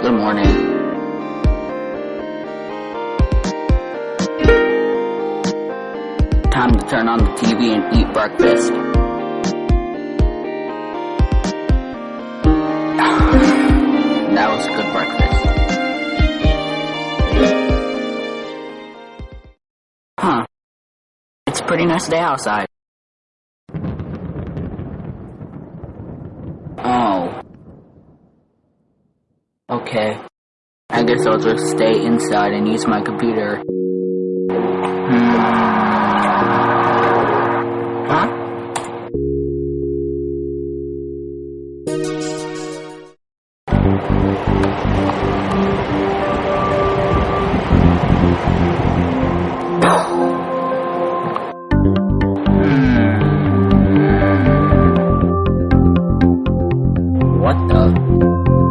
Good morning. Time to turn on the TV and eat breakfast. that was a good breakfast. Huh. It's a pretty nice day outside. Oh okay. I guess I'll just stay inside and use my computer. Hmm. Huh? Hmm. Hmm. What the?